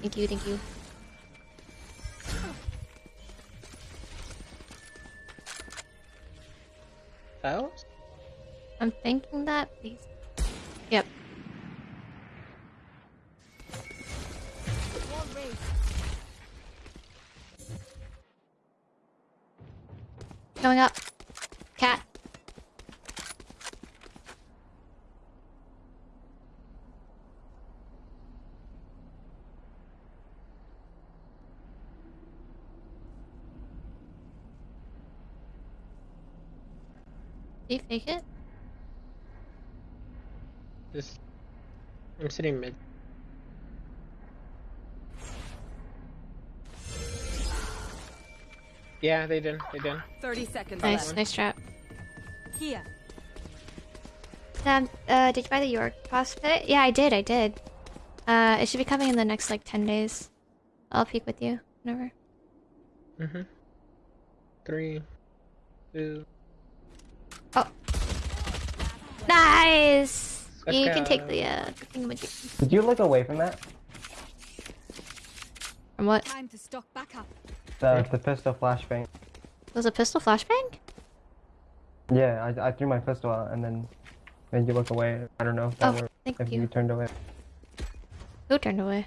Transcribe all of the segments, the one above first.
Thank you, thank you. Files? I'm thinking that. Please. Yep. Going up. Cat. Do you fake it? Just. I'm sitting mid. Yeah, they did. They did. 30 seconds Nice, left. nice trap. Here. Sam, uh, did you buy the York Toss pit? Yeah, I did, I did. Uh, it should be coming in the next, like, 10 days. I'll peek with you, whenever. Mm-hmm. Three, two. Nice! Let's you can take the, uh, thingamajig. Did you look away from that? From what? Time to stock back up. The the pistol flashbang. Was a pistol flashbang? Yeah, I, I threw my pistol out and then made you look away. I don't know if that Oh, worked. thank If you. you turned away. Who turned away?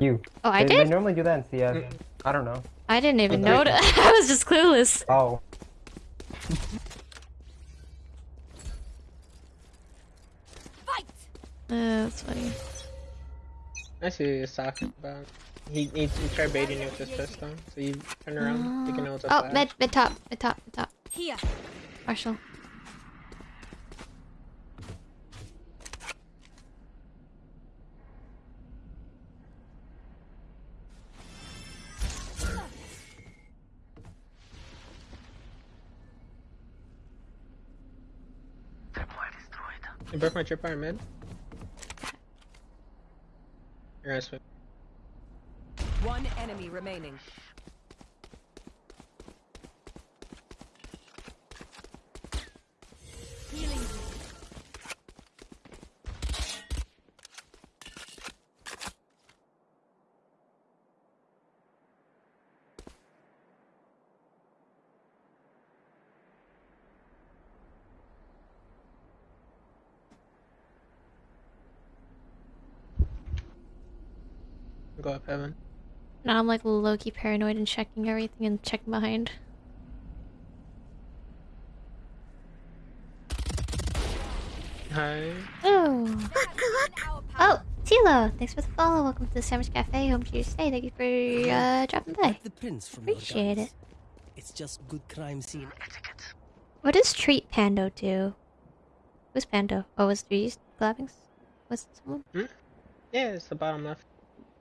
You. Oh, I they, did? They normally do that in CS. I don't know. I didn't even notice. I was just clueless. Oh. Uh, that's funny. I see what you're talking about. He, he, he tried baiting you with his pistol, so you turn around, thinking it was a Oh, flash. mid, mid top, mid top, mid top. Here. Marshall. You broke my tripwire mid. One enemy remaining. Go up heaven. Now I'm like low-key paranoid and checking everything and checking behind. Hi. Oh. Oh, Tilo, thanks for the follow. Welcome to the Sandwich Cafe. Home to your stay. Thank you for uh, dropping by. The prince from Appreciate it. It's just good crime scene etiquette. What does Treat Pando do? Who's Pando? Oh, was three collabings? Was it someone? Yeah, it's the bottom left.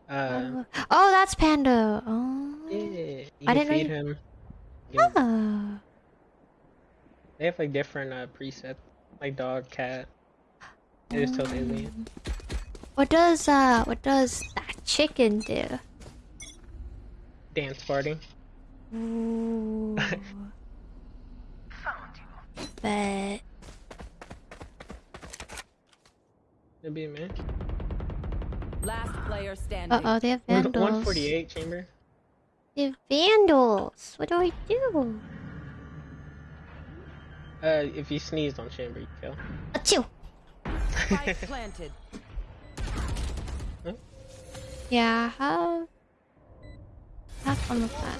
Uh, oh, that's Panda. Oh. yeah, I didn't feed him. Oh. They have like different uh, presets, like dog, cat. It just tells alien. What does uh what does that chicken do? Dance party. Ooh. but It'd be a man. Last player standing. uh oh, they have vandals. 148 chamber. They have vandals. What do I do? Uh, if you sneezed on chamber, you kill. Achoo. Spike planted. Yeah, have have fun with that.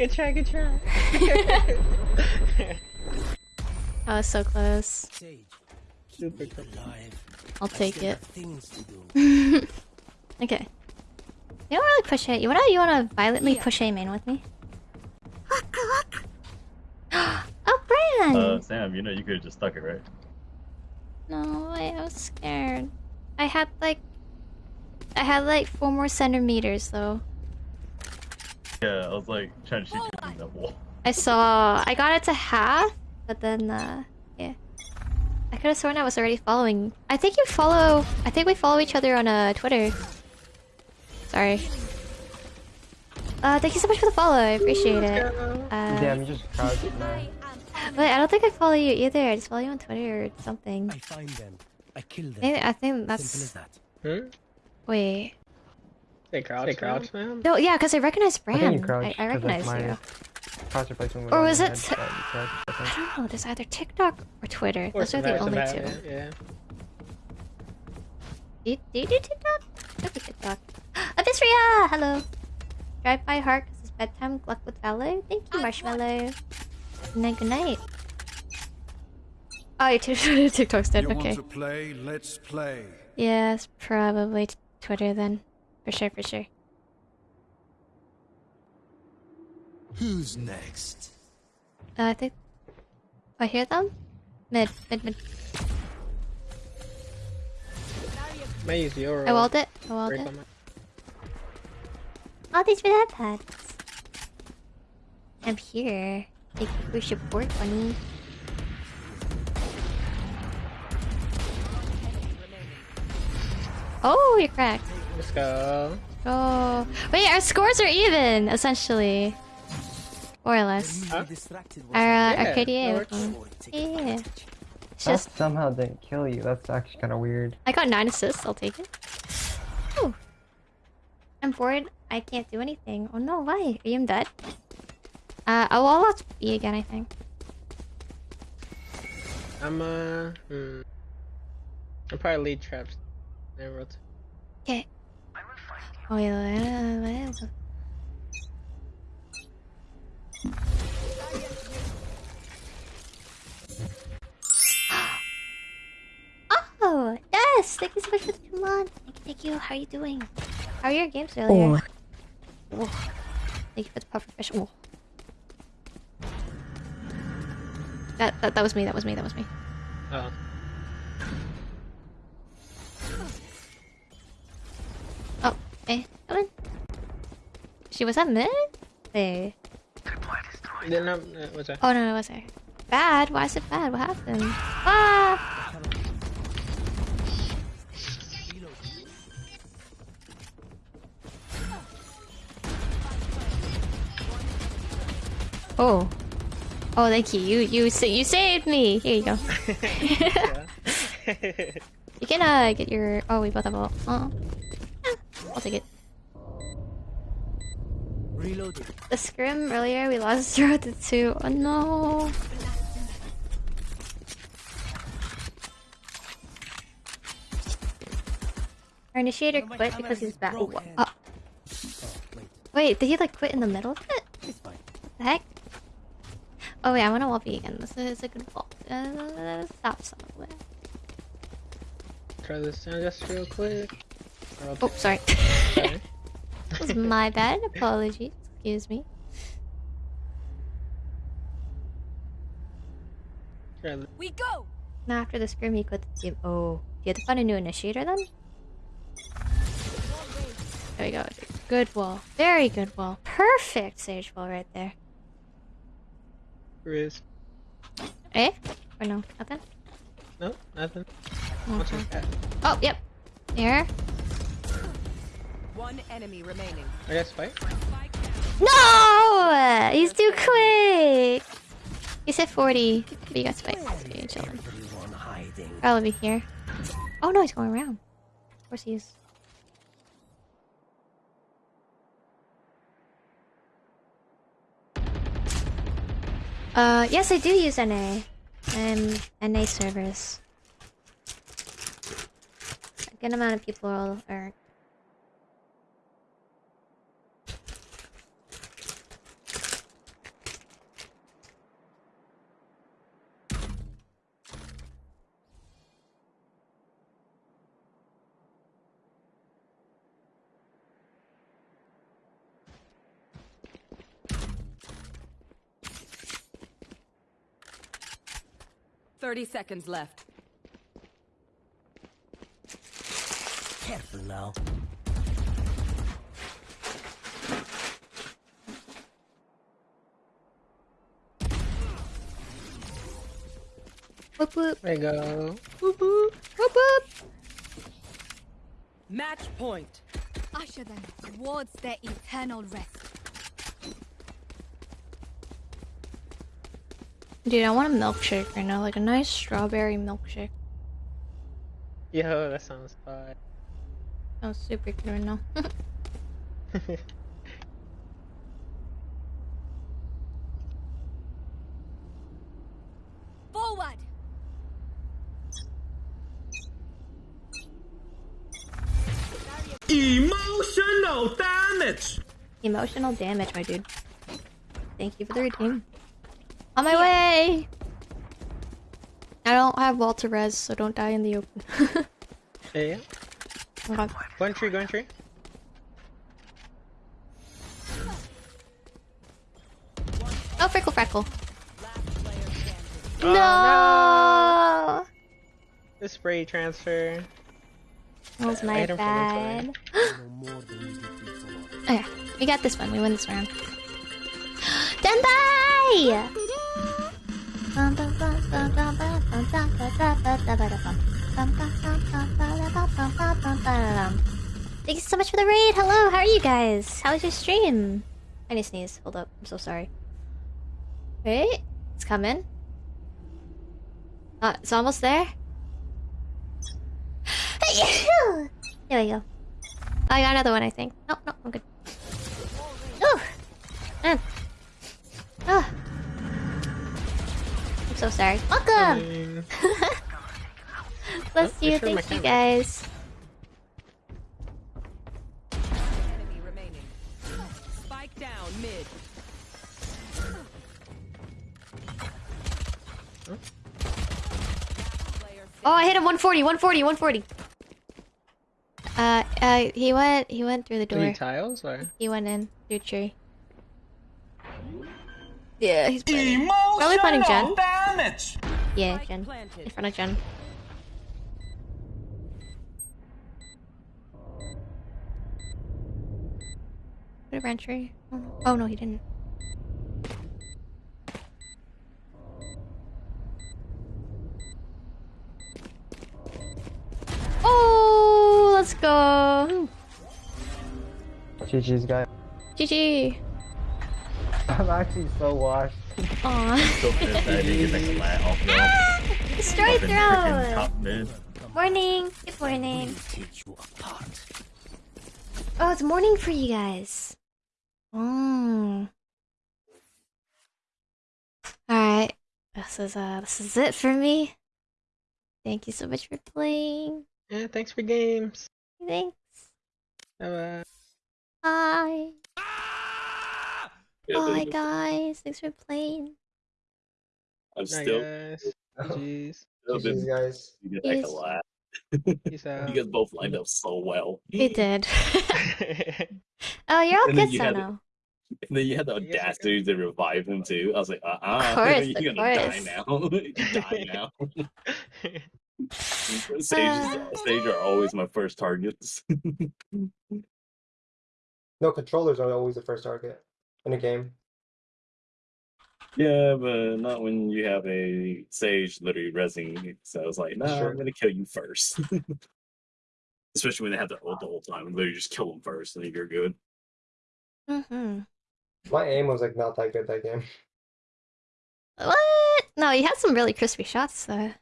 Good try, good try. That was so close. Sage, Super cool. alive. I'll take it. have things to do. Okay. You don't really push it. You wanna you wanna violently push a main with me? oh, Bran! Uh, Sam, you know you could have just stuck it, right? No, I, I was scared. I had like, I had like four more centimeters though. Yeah, I was like trying to shoot you through that wall. I saw. I got it to half, but then uh, yeah. I could have sworn I was already following. I think you follow. I think we follow each other on uh Twitter. Sorry. Uh, thank you so much for the follow. I appreciate it. Uh, Damn, you just crouched. man. Wait, I don't think I follow you either. I just follow you on Twitter or something. I find them. I kill them. I think, I think Simple as that's. that. Hmm? Wait. They crouch. They crouch, man. No, yeah, because I recognize I think you Bram. crouched. I, I 'cause, like, recognize you. Crouch replacement Or was it head, t- but you crouched, I. I don't know. There's either TikTok or Twitter. Or Those are the only two. some Yeah. Do you, do you do TikTok? Could be TikTok. Abysria! Hello. Drive by heart because it's bedtime. Good luck with Valor. Thank you, Marshmallow. Good night, good night. Oh, your Tik- TikTok's dead. You Okay. want to play? Let's play. Yeah, it's probably Twitter then. For sure, for sure. Who's next? Uh, I think. I hear them? Mid, mid, mid. May use your. I walled it. I walled it. my- All these red pads. I'm here. Thank you for your support, bunny. Oh, you're cracked. Let's go. Oh, wait, our scores are even, essentially. More or less. Huh? Our, uh, Yeah, our KDA that was works. one. Take Yeah. advantage. It's That just, somehow didn't kill you. That's actually kind of weird. I got 9 assists, I'll take it. Ooh. I'm bored, I can't do anything. Oh no, why? Are you dead? Uh, oh, well, let's B again, I think. I'm uh. Hmm. I'm probably lead traps. Okay. Oh yeah, yeah, yeah. Oh, yes! Thank you so much for the two months. Thank you, thank you. How are you doing? How are your games earlier? Oh. oh thank you for the puffer fish. Oh. That, that that was me. That was me. That was me. Uh-huh. Oh. Oh, eh, come in. She was at mid? Wait. Then um, uh, what's that? Oh no, no, it wasn't. Bad? Why is it bad? What happened? Ah! Oh. Oh, thank you. You you sa- you saved me. Here you go. You can uh get your. Oh, we both have a. Oh. I'll take it. Reloading. The scrim earlier, we lost 0 to 2. Oh no. Our initiator quit because he's back. Oh, wait. wait, did he like quit in the middle of it? The heck? Oh wait, I want to wall B again. This is a good ball. Uh, stop somewhere. Try this down just real quick. Or I'll Oh, sorry. sorry. that was my bad. Apologies. Excuse me. We go. Now after the scrim, he quit the team. Oh, you had to find a new initiator then? There we go. Good wall. Very good wall. Perfect sage wall right there. Riz. Eh? Or no? Nothing? No, nothing. What's Okay. that? Oh, yep. Here. One enemy remaining. I got spike. No! He's too quick! He said 40. But you got spike. Okay, chilling. Everyone hiding. Probably be here. Oh no, he's going around. Of course he is. Uh, yes, I do use NA. Um, NA servers. A good amount of people are. Thirty seconds left. Careful now. Whoop whoop. There you go. Whoop whoop. Whoop whoop. Match point. Usher them towards their eternal rest. Dude, I want a milkshake right now, like a nice strawberry milkshake. Yo, that sounds fun. Sounds super good right now. Forward! Emotional damage. Emotional damage, my dude. Thank you for the redeem. On my way! I don't have Walter Res, so don't die in the open. yeah, yeah. Go in tree, go tree. Oh, Freckle Freckle. Last player standing. Oh, no! The spray transfer. That was my hit him from bad. inside. No more than oh, you did before. Okay, we got this one. We win this round. Dendai! Thank you so much for the raid. Hello, how are you guys? How was your stream? I need to sneeze. Hold up. I'm so sorry. Wait, it's coming. Uh, it's almost there. there we go. I got another one, I think. No, no, I'm good. Ooh! Man. Oh. I'm so sorry. Welcome! Bless Oh, you, you thank you camera. guys. Enemy remaining. Spike down mid. Player Oh, I hit him 140, 140, 140. Uh, uh, he went, he went through the door. Three tiles or? He went in through tree. Yeah, he's planning. Probably planning Jen. Damage. Yeah, gen. In front of gen. Put a branch tree. Oh no. oh no, he didn't. Oh, let's go. GG's guy. GG. I'm actually so washed. Aw. So pissed I didn't get the lat off though. Destroy Fucking freaking throw. top mid. Morning. Good morning. Take you apart. Oh, it's morning for you guys. Oh. Alright. This is uh this is it for me. Thank you so much for playing. Yeah, thanks for games. Thanks. Bye Bye. Yeah, Bye but guys. Thanks for playing. I'm bye. still guys. GG's. still GG's guys. you get like a lot. You guys both lined up so well. We did. oh, you're all And then good, you had- Sono. And then you had the You guys are audacity to revive him too. I was like, uh uh Of course, you're of gonna die now. you die now. Sage, Sage are always my first targets. No, controllers are always the first target in a game. yeah, but not when you have a Sage literally resing. So I was like, nah, Sure. I'm gonna kill you first. Especially when they have the ult the whole time. Literally just kill them first and then you're good. Mm-hmm. My aim was like not that good that game. What? No, you had some really crispy shots though.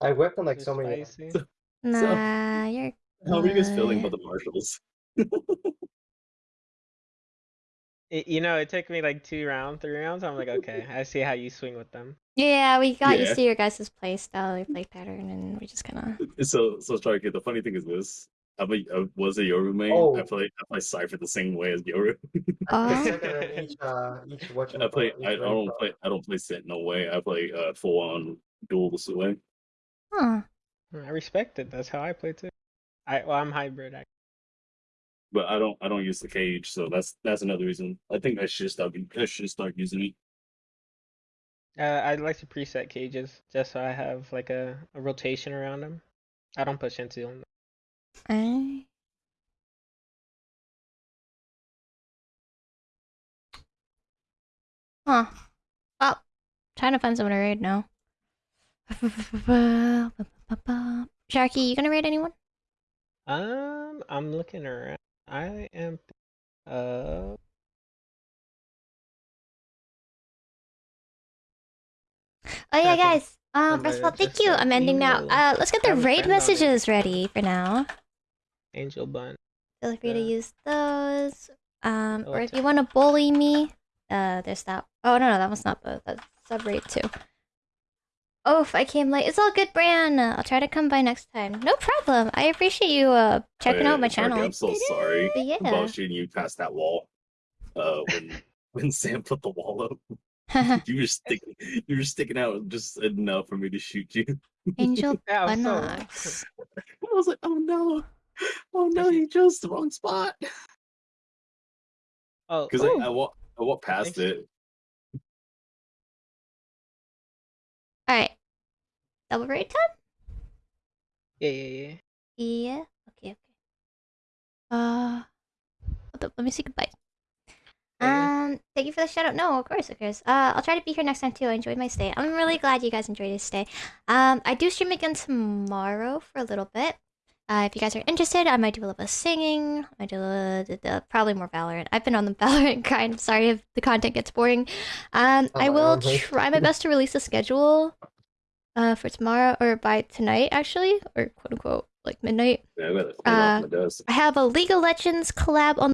I whipped on like so many. Spicy. Nah, you're How are you guys feeling about the marshals? It, you know, it took me like two rounds, three rounds. I'm like, okay, I see how you swing with them. Yeah, we got used Yeah. to your guys' play style, your play pattern, and we just kind of. So, so Striker, the funny thing is this. I'm a, I was a Yoru main. Oh. I play I play Cypher the same way as Yoru. The Oh, each, uh, each I play I, I don't play I don't play Sentinel way. I play uh full on dual way. huh. I respect it. That's how I play too. I well, I'm hybrid. I, But I don't I don't use the cage, so that's that's another reason. I think I should start I should start using it. uh, I like to preset cages just so I have like a, a rotation around them. I don't push into them. I... Huh. Oh, trying to find someone to raid now. Sharky, you gonna raid anyone? Um, I'm looking around. I am. Uh, Oh yeah, guys. Um, first of all, thank you. I'm ending now. Uh, let's get the raid friend on it. messages ready for now. Angel Bun. Feel free to use those. Um, or if you want to bully me, uh, there's that. Oh no, no, that was not both. That's sub raid too. Oh, if I came late, it's all good, Bran. I'll try to come by next time. No problem. I appreciate you uh checking Oh, out my yeah, Sharky, channel. I'm so sorry But yeah. about shooting you past that wall. Uh, when when Sam put the wall up, you were sticking, you were sticking out just enough for me to shoot you. Angel Yeah, I'm so- Bunnocks. I was like, oh no, oh no, he chose the wrong spot. Oh, Because I, Ooh. I walk, I walked past Thanks. it. Double raid time. yeah, yeah, yeah. Yeah. Okay. Okay. Uh, hold up, let me say goodbye. Yeah. Um, thank you for the shout out. No, of course, of course. Uh, I'll try to be here next time too. I enjoyed my stay. I'm really glad you guys enjoyed your stay. Um, I do stream again tomorrow for a little bit. Uh, if you guys are interested, I might do a little bit of singing. I do a, d- d- probably more Valorant. I've been on the Valorant grind. Sorry if the content gets boring. Um, I Oh, will okay. try my best to release a schedule. Uh, for tomorrow or by tonight, actually, or quote unquote like midnight. Yeah, I Uh, off my desk. I have a League of Legends collab on